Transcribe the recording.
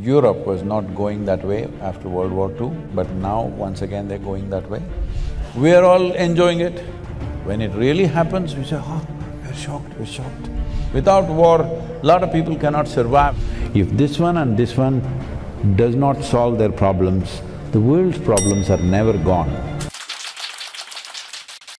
Europe was not going that way after World War II, but now once again they're going that way. We are all enjoying it. When it really happens, we say, oh, we're shocked, we're shocked. Without war, lot of people cannot survive. If this one and this one does not solve their problems, the world's problems are never gone.